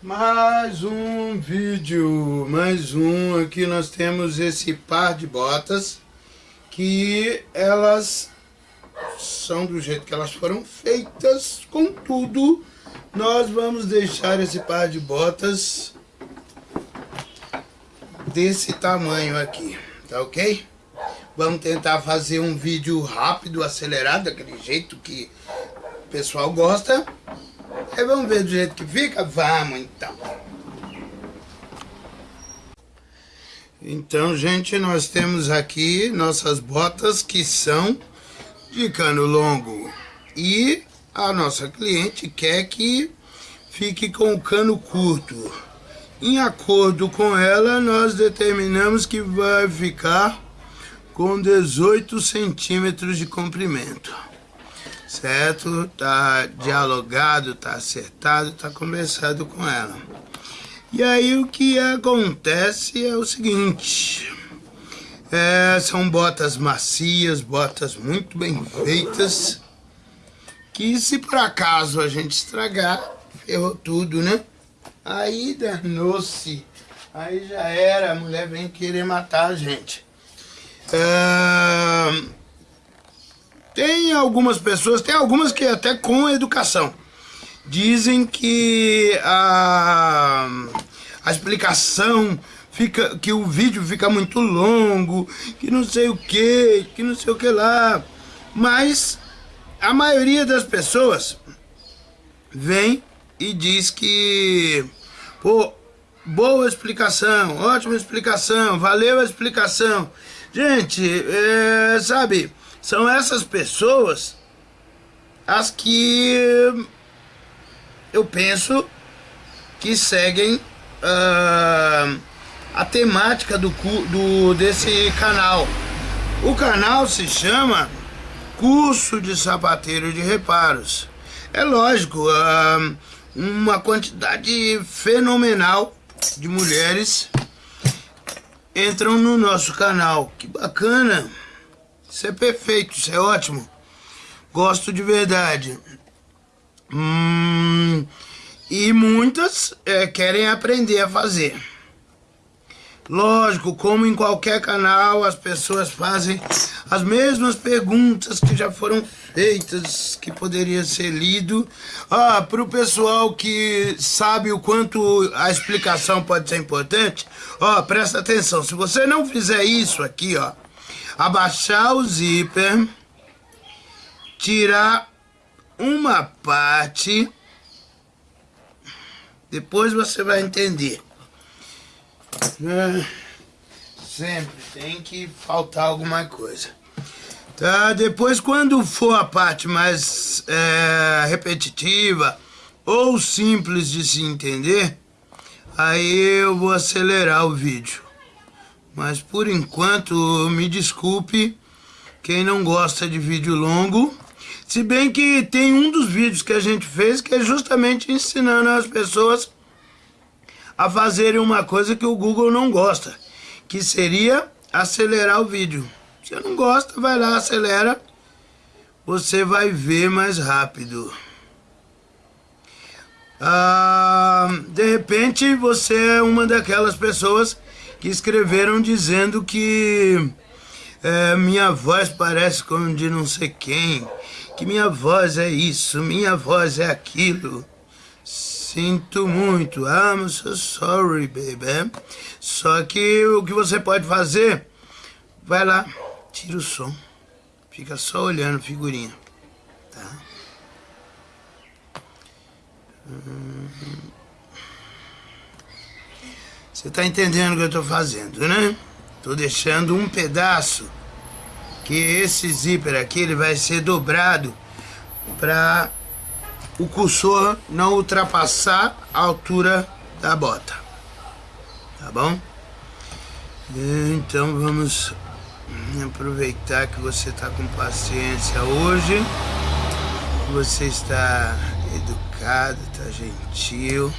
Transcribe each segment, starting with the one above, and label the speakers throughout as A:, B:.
A: Mais um vídeo, mais um. Aqui nós temos esse par de botas que elas são do jeito que elas foram feitas. Contudo, nós vamos deixar esse par de botas desse tamanho aqui, tá ok? Vamos tentar fazer um vídeo rápido, acelerado, daquele jeito que o pessoal gosta. Aí vamos ver do jeito que fica? Vamos então. Então, gente, nós temos aqui nossas botas que são de cano longo. E a nossa cliente quer que fique com o cano curto. Em acordo com ela, nós determinamos que vai ficar com 18 centímetros de comprimento certo? Tá dialogado, tá acertado, tá conversado com ela. E aí o que acontece é o seguinte, é, são botas macias, botas muito bem feitas, que se por acaso a gente estragar, ferrou tudo, né? Aí danou-se, aí já era, a mulher vem querer matar a gente. É, tem algumas pessoas, tem algumas que até com educação, dizem que a, a explicação fica, que o vídeo fica muito longo, que não sei o que, que não sei o que lá. Mas a maioria das pessoas vem e diz que, pô, boa explicação, ótima explicação, valeu a explicação. Gente, é, sabe, são essas pessoas as que eu penso que seguem uh, a temática do, do, desse canal. O canal se chama Curso de Sapateiro de Reparos. É lógico, uh, uma quantidade fenomenal de mulheres entram no nosso canal. Que bacana! Isso é perfeito, isso é ótimo. Gosto de verdade. Hum, e muitas é, querem aprender a fazer. Lógico, como em qualquer canal, as pessoas fazem as mesmas perguntas que já foram feitas, que poderia ser lido. Ah, para o pessoal que sabe o quanto a explicação pode ser importante, ó, presta atenção. Se você não fizer isso aqui, ó, abaixar o zíper, tirar uma parte, depois você vai entender. É, sempre tem que faltar alguma coisa. Tá? Depois, quando for a parte mais é, repetitiva ou simples de se entender, aí eu vou acelerar o vídeo. Mas por enquanto, me desculpe quem não gosta de vídeo longo. Se bem que tem um dos vídeos que a gente fez que é justamente ensinando as pessoas a fazerem uma coisa que o Google não gosta, que seria acelerar o vídeo. Se não gosta, vai lá, acelera, você vai ver mais rápido. Ah, de repente você é uma daquelas pessoas que escreveram dizendo que é, minha voz parece como de não sei quem, que minha voz é isso, minha voz é aquilo. Sinto muito, I'm so sorry, baby. Só que o que você pode fazer, vai lá, tira o som, fica só olhando figurinha, tá? Hum... Você está entendendo o que eu estou fazendo, né? Estou deixando um pedaço que esse zíper aqui ele vai ser dobrado para o cursor não ultrapassar a altura da bota. Tá bom? Então vamos aproveitar que você está com paciência hoje. Você está educado, está gentil.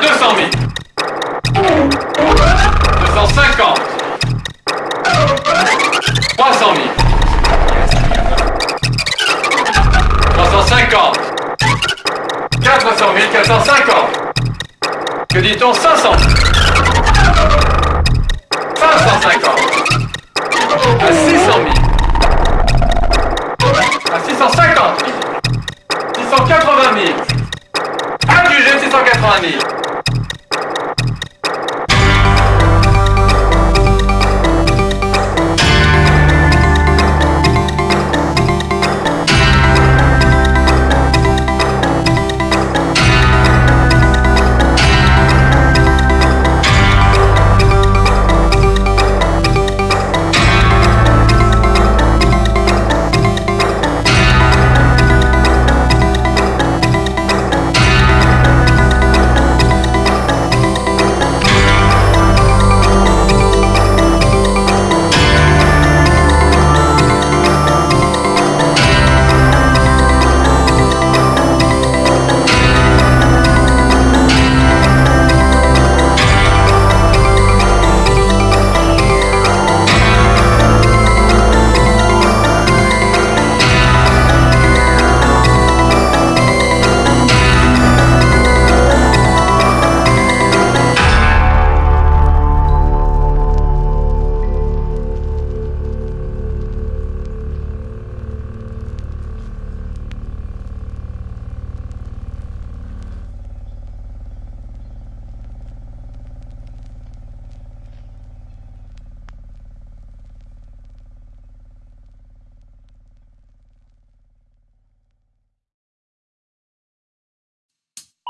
B: 200 000. 250. 300
C: 000. 350. 400 000, 450. Que dit-on 500 550. À 600 000. À 650 000. 680 000. À du 680 000.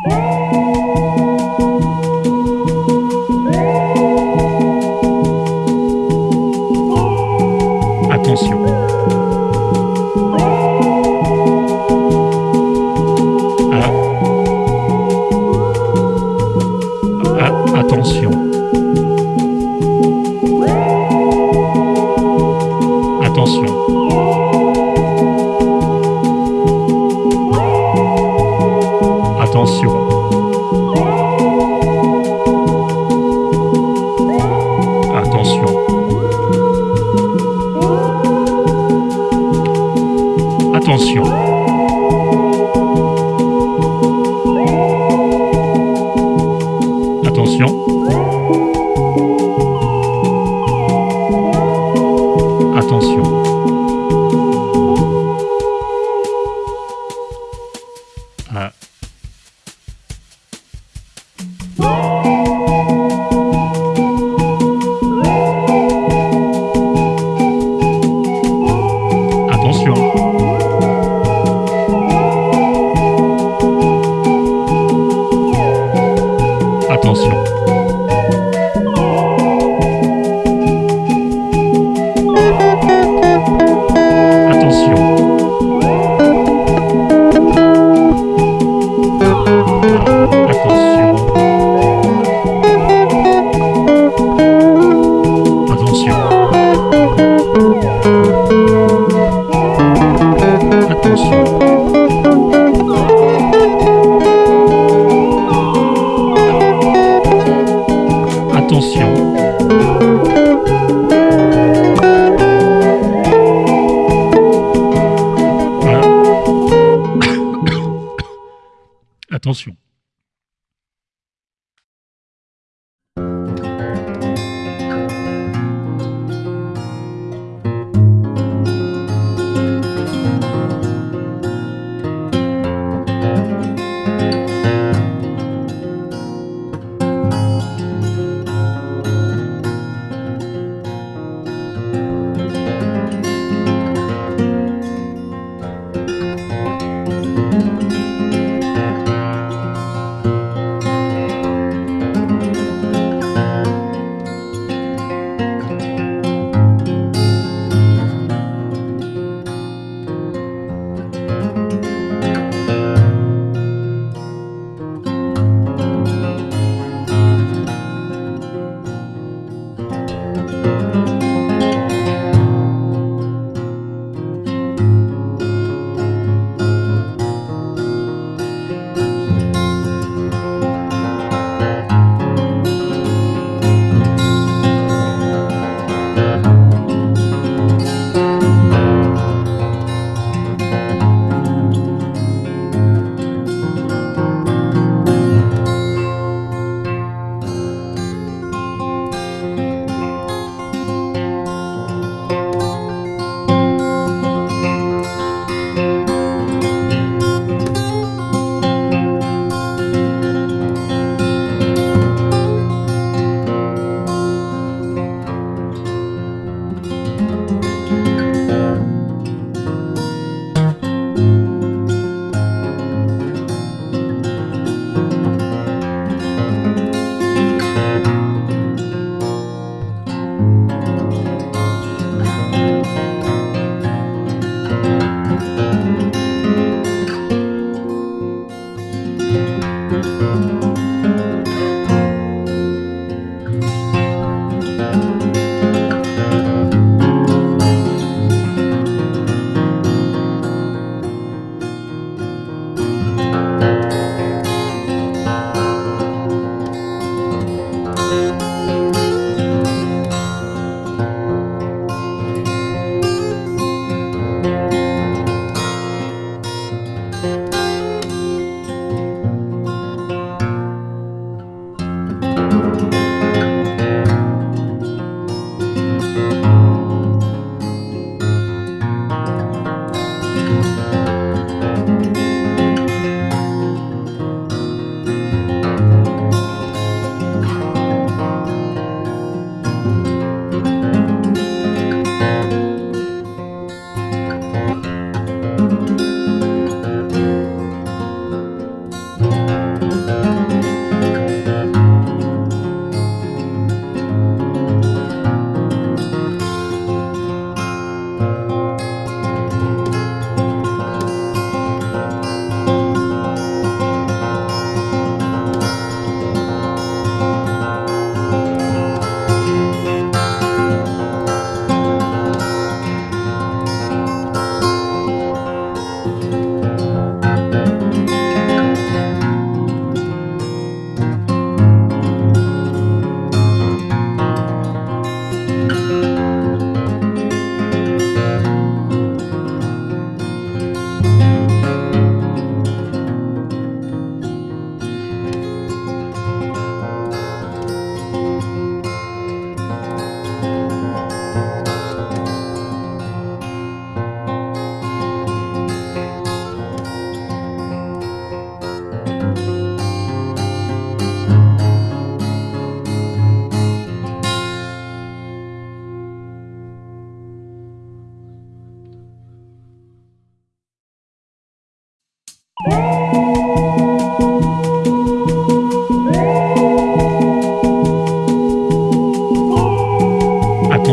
C: Música
B: attention. attention.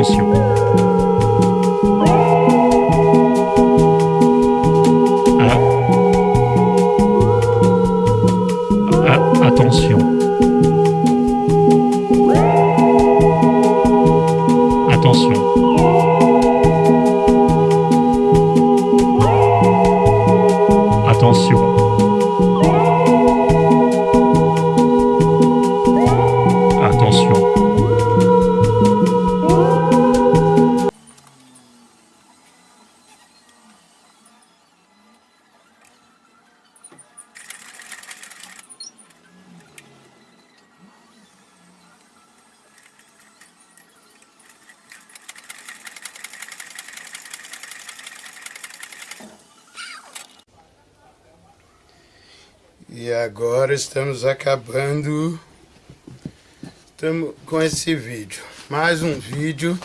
B: Attention.
A: E agora estamos acabando estamos com esse vídeo. Mais um vídeo.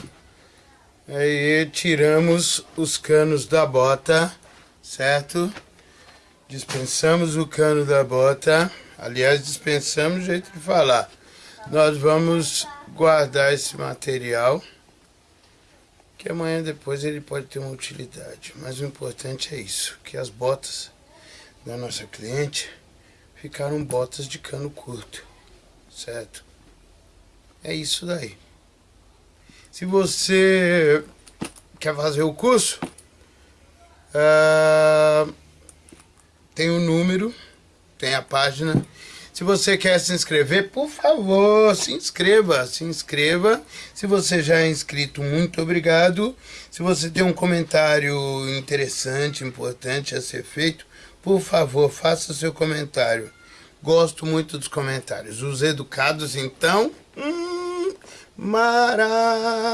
A: Aí tiramos os canos da bota, certo? Dispensamos o cano da bota. Aliás, dispensamos jeito de falar. Nós vamos guardar esse material. Que amanhã depois ele pode ter uma utilidade. Mas o importante é isso. Que as botas da nossa cliente ficaram botas de cano curto, certo? É isso daí. Se você quer fazer o curso, uh, tem o um número, tem a página. Se você quer se inscrever, por favor, se inscreva, se inscreva. Se você já é inscrito, muito obrigado. Se você tem um comentário interessante, importante a ser feito, por favor, faça seu comentário. Gosto muito dos comentários. Os educados, então, hum, maravilha.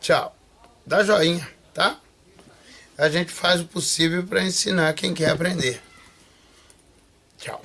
A: Tchau. Dá joinha, tá? A gente faz o possível para ensinar quem quer aprender. Tchau.